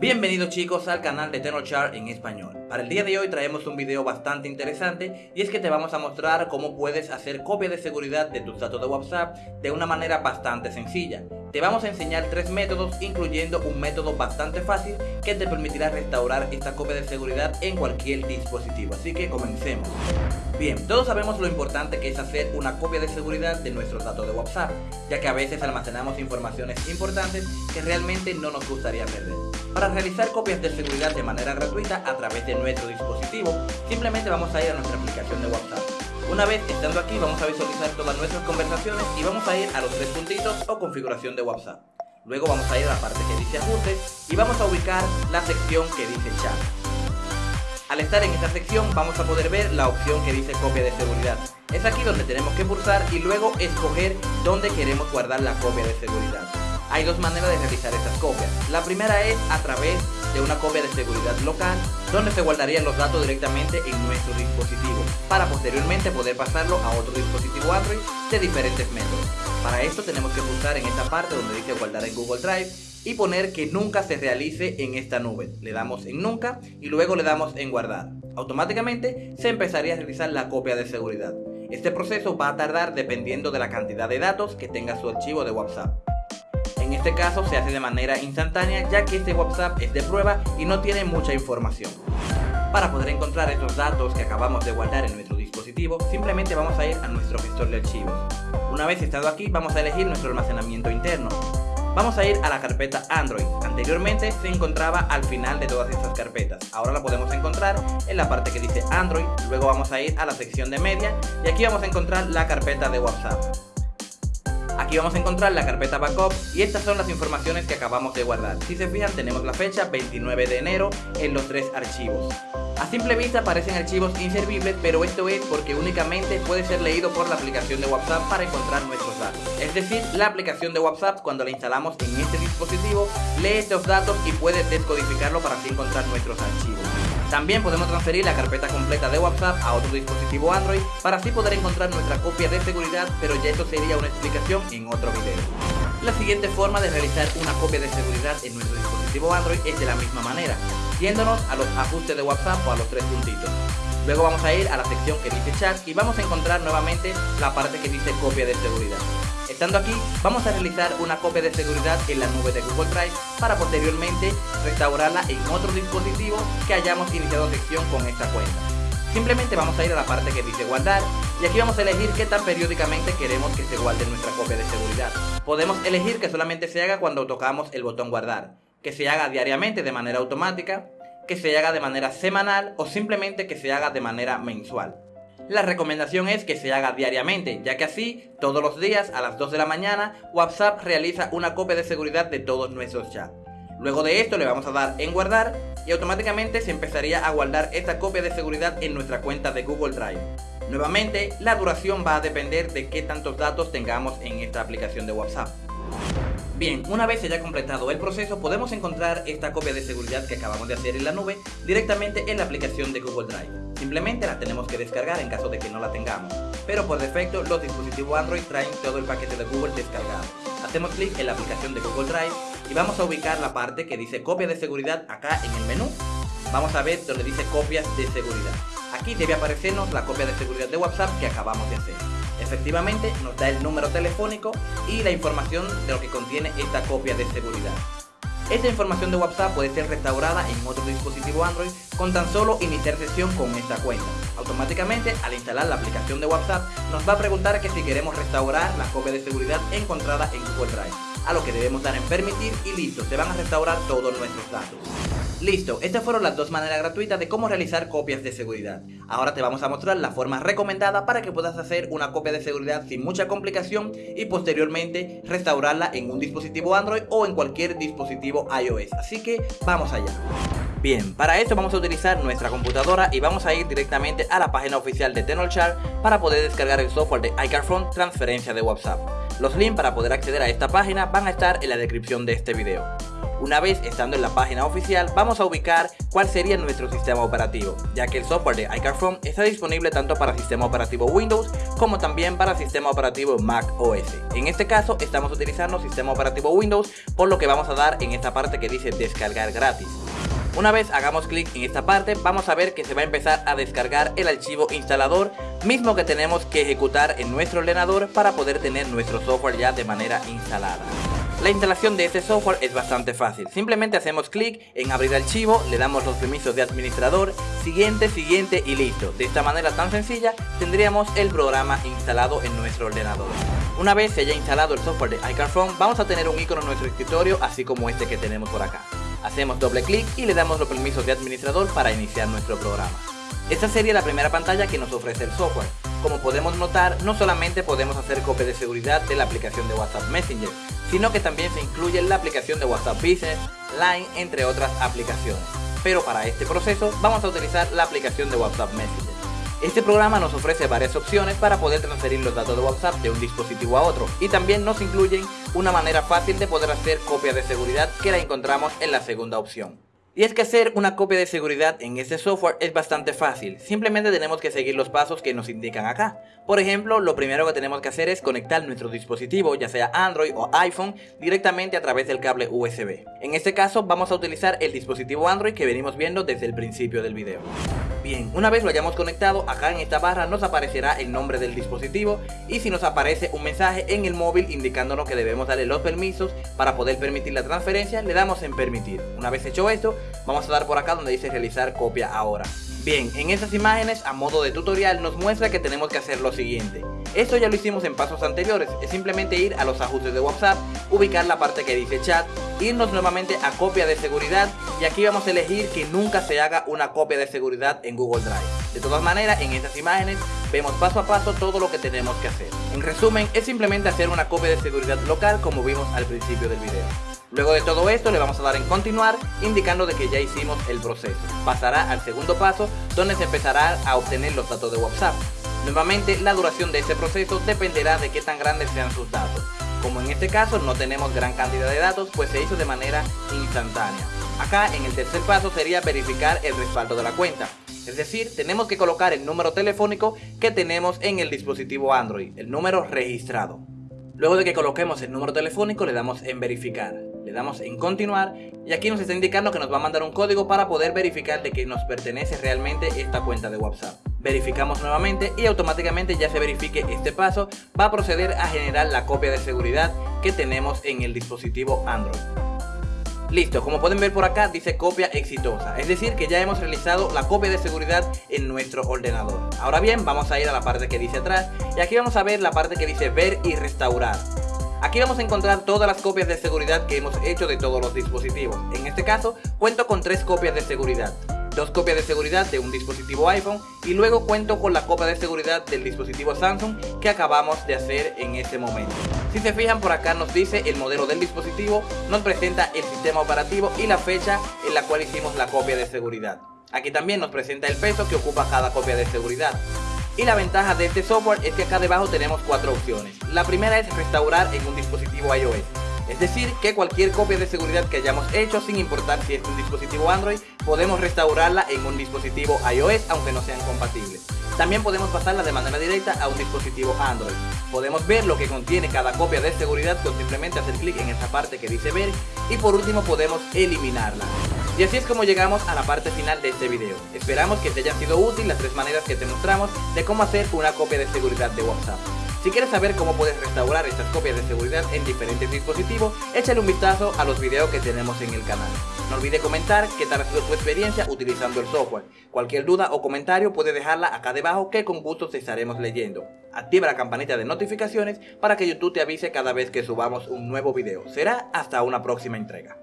Bienvenidos chicos al canal de TenorChart en español. Para el día de hoy traemos un video bastante interesante y es que te vamos a mostrar cómo puedes hacer copia de seguridad de tus datos de WhatsApp de una manera bastante sencilla. Te vamos a enseñar tres métodos incluyendo un método bastante fácil que te permitirá restaurar esta copia de seguridad en cualquier dispositivo. Así que comencemos. Bien, todos sabemos lo importante que es hacer una copia de seguridad de nuestros datos de WhatsApp, ya que a veces almacenamos informaciones importantes que realmente no nos gustaría perder. Para realizar copias de seguridad de manera gratuita a través de nuestro dispositivo, simplemente vamos a ir a nuestra aplicación de WhatsApp. Una vez estando aquí vamos a visualizar todas nuestras conversaciones y vamos a ir a los tres puntitos o configuración de WhatsApp. Luego vamos a ir a la parte que dice ajustes y vamos a ubicar la sección que dice chat. Al estar en esta sección vamos a poder ver la opción que dice copia de seguridad. Es aquí donde tenemos que pulsar y luego escoger dónde queremos guardar la copia de seguridad. Hay dos maneras de realizar estas copias. La primera es a través de una copia de seguridad local, donde se guardarían los datos directamente en nuestro dispositivo, para posteriormente poder pasarlo a otro dispositivo Android de diferentes métodos. Para esto tenemos que pulsar en esta parte donde dice guardar en Google Drive y poner que nunca se realice en esta nube. Le damos en nunca y luego le damos en guardar. Automáticamente se empezaría a realizar la copia de seguridad. Este proceso va a tardar dependiendo de la cantidad de datos que tenga su archivo de WhatsApp. En este caso se hace de manera instantánea ya que este WhatsApp es de prueba y no tiene mucha información. Para poder encontrar estos datos que acabamos de guardar en nuestro dispositivo, simplemente vamos a ir a nuestro gestor de archivos. Una vez estado aquí, vamos a elegir nuestro almacenamiento interno. Vamos a ir a la carpeta Android. Anteriormente se encontraba al final de todas estas carpetas. Ahora la podemos encontrar en la parte que dice Android. Luego vamos a ir a la sección de media y aquí vamos a encontrar la carpeta de WhatsApp. Aquí vamos a encontrar la carpeta backup y estas son las informaciones que acabamos de guardar. Si se fijan tenemos la fecha 29 de enero en los tres archivos. A simple vista parecen archivos inservibles, pero esto es porque únicamente puede ser leído por la aplicación de WhatsApp para encontrar nuestros datos. Es decir, la aplicación de WhatsApp cuando la instalamos en este dispositivo lee estos datos y puede descodificarlo para así encontrar nuestros archivos. También podemos transferir la carpeta completa de WhatsApp a otro dispositivo Android para así poder encontrar nuestra copia de seguridad, pero ya esto sería una explicación en otro video. La siguiente forma de realizar una copia de seguridad en nuestro dispositivo Android es de la misma manera, yéndonos a los ajustes de WhatsApp o a los tres puntitos. Luego vamos a ir a la sección que dice chat y vamos a encontrar nuevamente la parte que dice copia de seguridad. Estando aquí, vamos a realizar una copia de seguridad en la nube de Google Drive para posteriormente restaurarla en otro dispositivo que hayamos iniciado sección con esta cuenta. Simplemente vamos a ir a la parte que dice guardar y aquí vamos a elegir qué tan periódicamente queremos que se guarde nuestra copia de seguridad. Podemos elegir que solamente se haga cuando tocamos el botón guardar, que se haga diariamente de manera automática, que se haga de manera semanal o simplemente que se haga de manera mensual. La recomendación es que se haga diariamente, ya que así, todos los días a las 2 de la mañana, WhatsApp realiza una copia de seguridad de todos nuestros chats. Luego de esto le vamos a dar en guardar y automáticamente se empezaría a guardar esta copia de seguridad en nuestra cuenta de Google Drive. Nuevamente, la duración va a depender de qué tantos datos tengamos en esta aplicación de WhatsApp. Bien, una vez se haya completado el proceso, podemos encontrar esta copia de seguridad que acabamos de hacer en la nube directamente en la aplicación de Google Drive. Simplemente la tenemos que descargar en caso de que no la tengamos, pero por defecto los dispositivos Android traen todo el paquete de Google descargado. Hacemos clic en la aplicación de Google Drive y vamos a ubicar la parte que dice copia de seguridad acá en el menú. Vamos a ver donde dice copias de seguridad. Aquí debe aparecernos la copia de seguridad de WhatsApp que acabamos de hacer. Efectivamente nos da el número telefónico y la información de lo que contiene esta copia de seguridad. Esta información de WhatsApp puede ser restaurada en otro dispositivo Android con tan solo iniciar sesión con esta cuenta. Automáticamente, al instalar la aplicación de WhatsApp, nos va a preguntar que si queremos restaurar la copia de seguridad encontrada en Google Drive, a lo que debemos dar en permitir y listo, se van a restaurar todos nuestros datos. Listo, estas fueron las dos maneras gratuitas de cómo realizar copias de seguridad. Ahora te vamos a mostrar la forma recomendada para que puedas hacer una copia de seguridad sin mucha complicación y posteriormente restaurarla en un dispositivo Android o en cualquier dispositivo iOS. Así que vamos allá. Bien, para esto vamos a utilizar nuestra computadora y vamos a ir directamente a la página oficial de Tenorshare para poder descargar el software de iCarphone transferencia de WhatsApp. Los links para poder acceder a esta página van a estar en la descripción de este video. Una vez estando en la página oficial, vamos a ubicar cuál sería nuestro sistema operativo, ya que el software de iCarPhone está disponible tanto para sistema operativo Windows como también para sistema operativo Mac OS. En este caso estamos utilizando sistema operativo Windows, por lo que vamos a dar en esta parte que dice descargar gratis. Una vez hagamos clic en esta parte, vamos a ver que se va a empezar a descargar el archivo instalador, mismo que tenemos que ejecutar en nuestro ordenador para poder tener nuestro software ya de manera instalada. La instalación de este software es bastante fácil, simplemente hacemos clic en abrir archivo, le damos los permisos de administrador, siguiente, siguiente y listo. De esta manera tan sencilla tendríamos el programa instalado en nuestro ordenador. Una vez se haya instalado el software de iCarPhone, vamos a tener un icono en nuestro escritorio así como este que tenemos por acá. Hacemos doble clic y le damos los permisos de administrador para iniciar nuestro programa. Esta sería la primera pantalla que nos ofrece el software. Como podemos notar, no solamente podemos hacer copia de seguridad de la aplicación de WhatsApp Messenger, sino que también se incluye la aplicación de WhatsApp Business, Line, entre otras aplicaciones. Pero para este proceso vamos a utilizar la aplicación de WhatsApp Messenger. Este programa nos ofrece varias opciones para poder transferir los datos de WhatsApp de un dispositivo a otro y también nos incluyen una manera fácil de poder hacer copia de seguridad que la encontramos en la segunda opción. Y es que hacer una copia de seguridad en este software es bastante fácil, simplemente tenemos que seguir los pasos que nos indican acá. Por ejemplo, lo primero que tenemos que hacer es conectar nuestro dispositivo, ya sea Android o iPhone, directamente a través del cable USB. En este caso vamos a utilizar el dispositivo Android que venimos viendo desde el principio del video. Bien, una vez lo hayamos conectado, acá en esta barra nos aparecerá el nombre del dispositivo y si nos aparece un mensaje en el móvil indicándonos que debemos darle los permisos para poder permitir la transferencia, le damos en permitir. Una vez hecho esto, vamos a dar por acá donde dice realizar copia ahora. Bien, en estas imágenes a modo de tutorial nos muestra que tenemos que hacer lo siguiente. Esto ya lo hicimos en pasos anteriores, es simplemente ir a los ajustes de WhatsApp, ubicar la parte que dice chat, irnos nuevamente a copia de seguridad y aquí vamos a elegir que nunca se haga una copia de seguridad en Google Drive. De todas maneras, en estas imágenes vemos paso a paso todo lo que tenemos que hacer. En resumen, es simplemente hacer una copia de seguridad local como vimos al principio del video. Luego de todo esto le vamos a dar en continuar indicando de que ya hicimos el proceso. Pasará al segundo paso donde se empezará a obtener los datos de WhatsApp. Nuevamente la duración de este proceso dependerá de qué tan grandes sean sus datos. Como en este caso no tenemos gran cantidad de datos pues se hizo de manera instantánea. Acá en el tercer paso sería verificar el respaldo de la cuenta. Es decir, tenemos que colocar el número telefónico que tenemos en el dispositivo Android, el número registrado. Luego de que coloquemos el número telefónico le damos en verificar le damos en continuar y aquí nos está indicando que nos va a mandar un código para poder verificar de que nos pertenece realmente esta cuenta de WhatsApp. Verificamos nuevamente y automáticamente ya se verifique este paso va a proceder a generar la copia de seguridad que tenemos en el dispositivo Android. Listo, como pueden ver por acá dice copia exitosa, es decir que ya hemos realizado la copia de seguridad en nuestro ordenador. Ahora bien, vamos a ir a la parte que dice atrás y aquí vamos a ver la parte que dice ver y restaurar. Aquí vamos a encontrar todas las copias de seguridad que hemos hecho de todos los dispositivos. En este caso, cuento con tres copias de seguridad. Dos copias de seguridad de un dispositivo iPhone y luego cuento con la copia de seguridad del dispositivo Samsung que acabamos de hacer en este momento. Si se fijan por acá nos dice el modelo del dispositivo, nos presenta el sistema operativo y la fecha en la cual hicimos la copia de seguridad. Aquí también nos presenta el peso que ocupa cada copia de seguridad. Y la ventaja de este software es que acá debajo tenemos cuatro opciones. La primera es restaurar en un dispositivo iOS. Es decir, que cualquier copia de seguridad que hayamos hecho, sin importar si es un dispositivo Android, podemos restaurarla en un dispositivo iOS aunque no sean compatibles. También podemos pasarla de manera directa a un dispositivo Android. Podemos ver lo que contiene cada copia de seguridad con simplemente hacer clic en esta parte que dice ver y por último podemos eliminarla. Y así es como llegamos a la parte final de este video. Esperamos que te hayan sido útil las tres maneras que te mostramos de cómo hacer una copia de seguridad de WhatsApp. Si quieres saber cómo puedes restaurar estas copias de seguridad en diferentes dispositivos, échale un vistazo a los videos que tenemos en el canal. No olvides comentar qué tal ha sido tu experiencia utilizando el software. Cualquier duda o comentario puedes dejarla acá debajo que con gusto te estaremos leyendo. Activa la campanita de notificaciones para que YouTube te avise cada vez que subamos un nuevo video. Será hasta una próxima entrega.